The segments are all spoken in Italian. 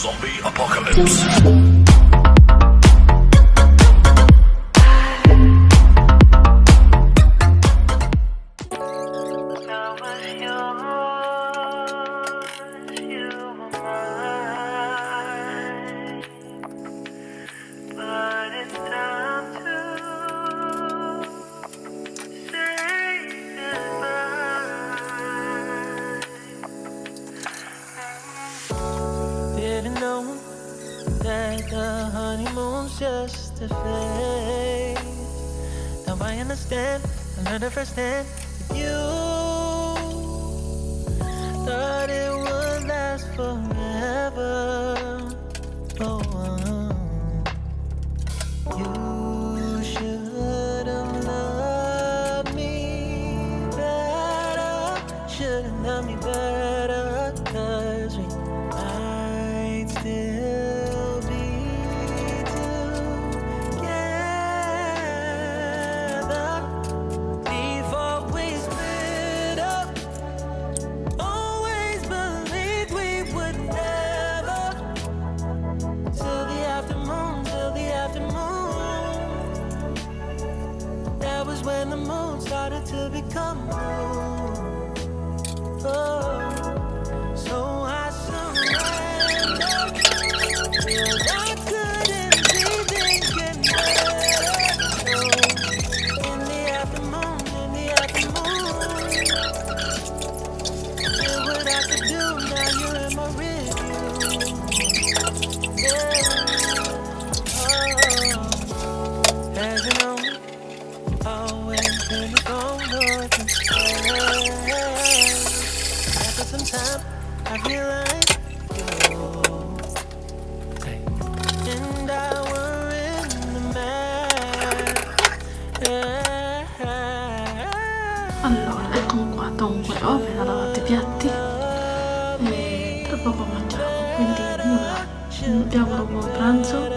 Zombie apocalypse. Know that the honeymoon's just a phase. Now I understand, I learned it firsthand you. Thought it would last forever. Oh, uh-huh. you should have loved me better. Should have loved me better. When the moon started to become blue. Oh, time, I realized you and I were in the match. Allora, eccomi qua, dunque, ho appena lavato i piatti e tra poco mangiamo, quindi nulla, vi auguro buon pranzo,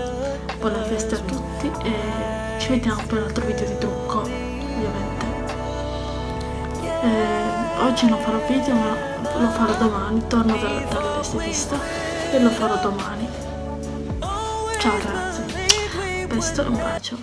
buona festa a tutti e ci vediamo per un altro video di trucco, ovviamente. Eh, oggi non farò video ma lo farò domani, torno dal- dall'estetista e lo farò domani. Ciao ragazzi, questo è un bacio.